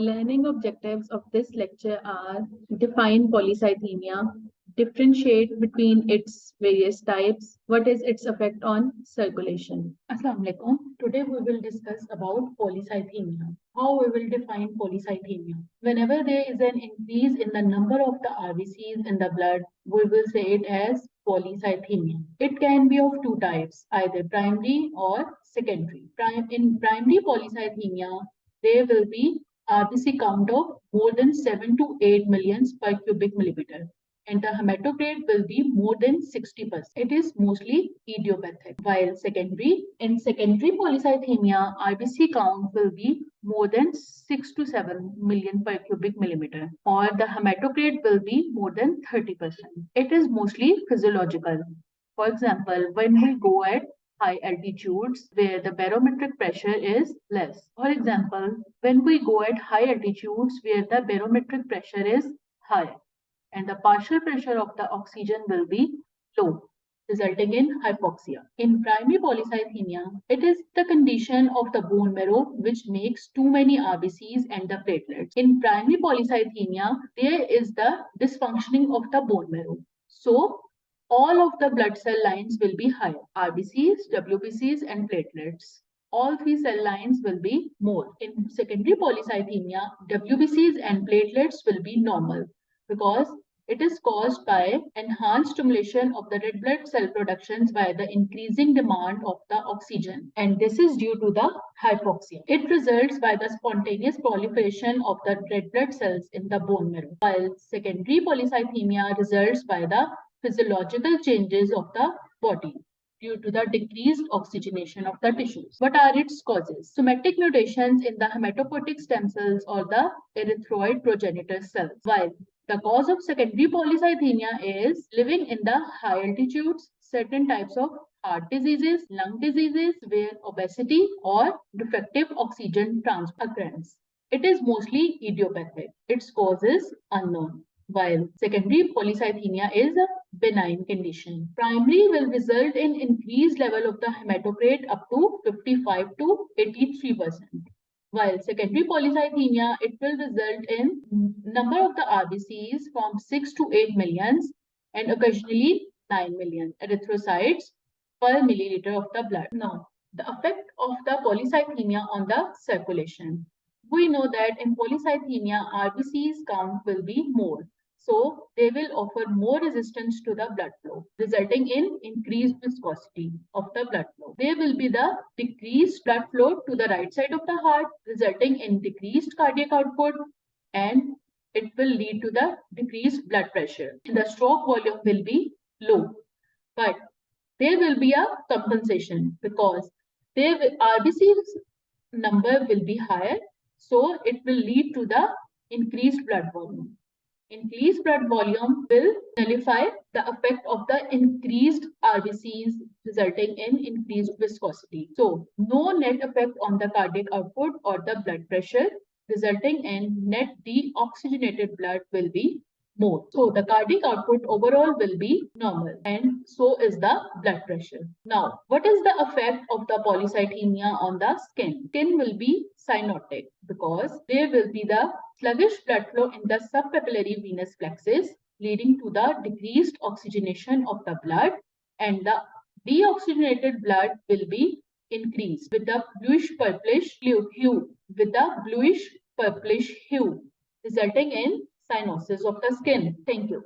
Learning objectives of this lecture are define polycythemia, differentiate between its various types, what is its effect on circulation. Assalamu alaikum. Today we will discuss about polycythemia. How we will define polycythemia. Whenever there is an increase in the number of the RBCs in the blood, we will say it as polycythemia. It can be of two types, either primary or secondary. Prime, in primary polycythemia, there will be Uh, RBC count of more than 7 to 8 millions per cubic millimeter and the hematocrit will be more than 60%. It is mostly idiopathic. While secondary, in secondary polycythemia, RBC count will be more than 6 to 7 million per cubic millimeter or the hematocrit will be more than 30%. It is mostly physiological. For example, when we go at high altitudes where the barometric pressure is less. For example, when we go at high altitudes where the barometric pressure is high and the partial pressure of the oxygen will be low resulting in hypoxia. In primary polycythemia, it is the condition of the bone marrow which makes too many RBCs and the platelets. In primary polycythemia, there is the dysfunctioning of the bone marrow. So, all of the blood cell lines will be higher. RBCs, WBCs and platelets. All three cell lines will be more. In secondary polycythemia, WBCs and platelets will be normal because it is caused by enhanced stimulation of the red blood cell productions by the increasing demand of the oxygen. And this is due to the hypoxia. It results by the spontaneous proliferation of the red blood cells in the bone marrow. While secondary polycythemia results by the physiological changes of the body due to the decreased oxygenation of the tissues. What are its causes? Somatic mutations in the hematopoietic stem cells or the erythroid progenitor cells. While the cause of secondary polycythemia is living in the high altitudes, certain types of heart diseases, lung diseases, where obesity or defective oxygen transport. It is mostly idiopathic. Its cause is unknown while secondary polycythemia is a benign condition. Primary will result in increased level of the hematocrit up to 55 to 83%. While secondary polycythemia, it will result in number of the RBCs from 6 to 8 millions and occasionally 9 million erythrocytes per milliliter of the blood. Now, the effect of the polycythemia on the circulation. We know that in polycythemia, RBCs count will be more. So they will offer more resistance to the blood flow, resulting in increased viscosity of the blood flow. There will be the decreased blood flow to the right side of the heart, resulting in decreased cardiac output and it will lead to the decreased blood pressure. The stroke volume will be low, but there will be a compensation because there RBC's number will be higher, so it will lead to the increased blood volume. Increased blood volume will nullify the effect of the increased RBCs resulting in increased viscosity. So no net effect on the cardiac output or the blood pressure resulting in net deoxygenated blood will be more. So the cardiac output overall will be normal and so is the blood pressure. Now, what is the effect of the polycythemia on the skin? Skin will be cyanotic because there will be the sluggish blood flow in the subpapillary venous plexus leading to the decreased oxygenation of the blood and the deoxygenated blood will be increased with the bluish purplish hue with the bluish purplish hue resulting in cyanosis of the skin. Thank you.